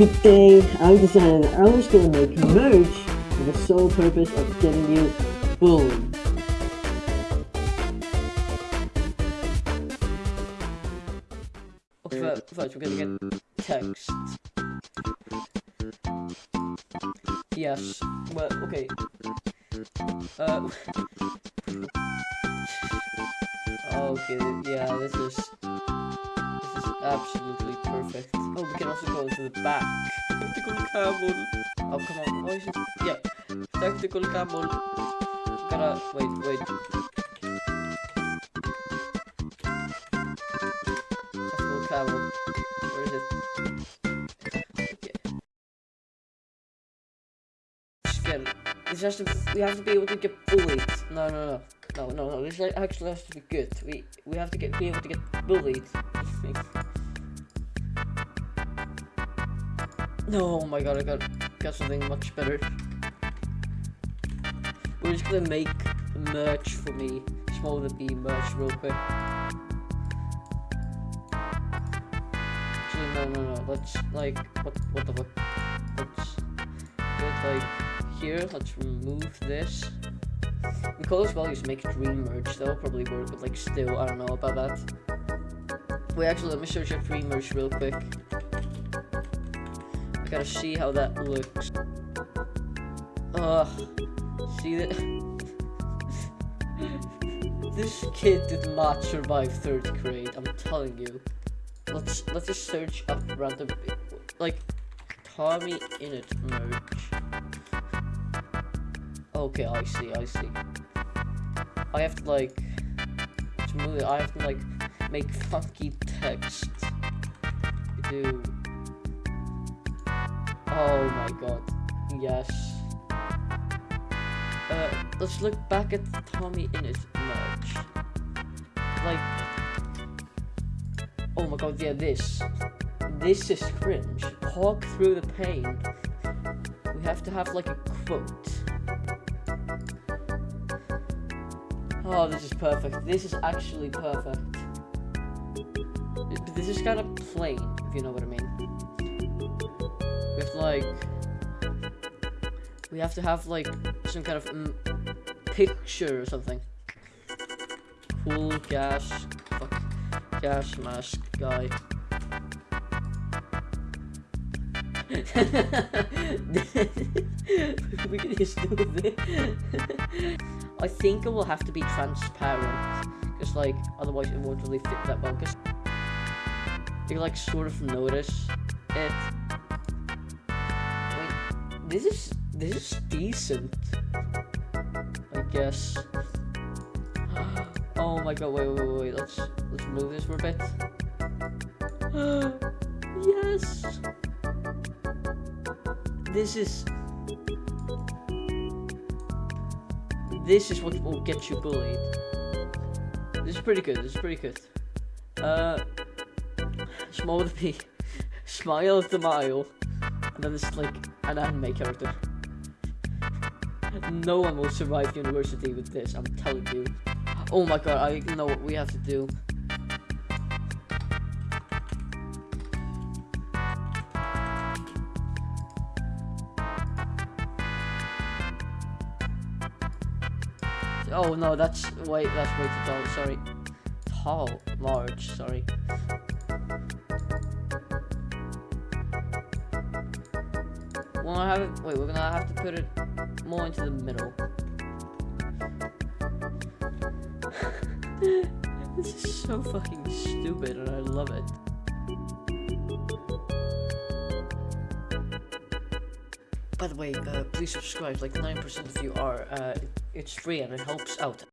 Today, I decided I was gonna make merch for the sole purpose of getting you bullied. First, first we're gonna get text. Yes. Well, okay. Uh. okay. Yeah. This is. Absolutely perfect. Oh, we can also go to the back. Tactical camel. Oh, come on. Why is it? Yeah. Tactical camel. Gotta wait. Wait. Tactical camel. Where is it? Okay. Again, this has to. We have to be able to get bullied. No, no, no, no, no, no. This actually has to be good. We we have to get be able to get bullied. No, oh my god, I got got something much better. We're just gonna make merch for me. Small the B merch real quick. Actually, no, no, no. Let's like what what the fuck? Let's do like here. Let's remove this. And colors values make dream merge. That'll probably work, but like still, I don't know about that. Wait, actually, let me search up dream merge real quick. Gotta see how that looks. Ugh. See that? this kid did not survive third grade. I'm telling you. Let's let's just search up random like Tommy Innit merch. Okay, I see, I see. I have to like to move I have to like make funky text. Do Oh my god. Yes. Uh let's look back at Tommy Innit's merch. Like Oh my god, yeah, this. This is cringe. Talk through the pain. We have to have like a quote. Oh, this is perfect. This is actually perfect. This is kind of plain, if you know what I mean. With like... We have to have like some kind of mm, picture or something. Cool gas. Fuck. Gas mask guy. we can just do this. I think it will have to be transparent, because like otherwise it won't really fit that well. Because you like sort of notice it. This is this is decent, I guess. Oh my god! Wait, wait, wait! Let's let's move this for a bit. yes. This is this is what will get you bullied. This is pretty good. This is pretty good. Uh, small the P, smile of the mile, and then it's like an anime character. No one will survive university with this. I'm telling you. Oh my god! I know what we have to do. Oh no, that's wait, that's way too tall. Sorry, tall, large. Sorry. Have it. Wait, we're gonna have to put it more into the middle. this is so fucking stupid, and I love it. By the way, uh, please subscribe. Like 9% of you are. Uh, it's free and it helps out.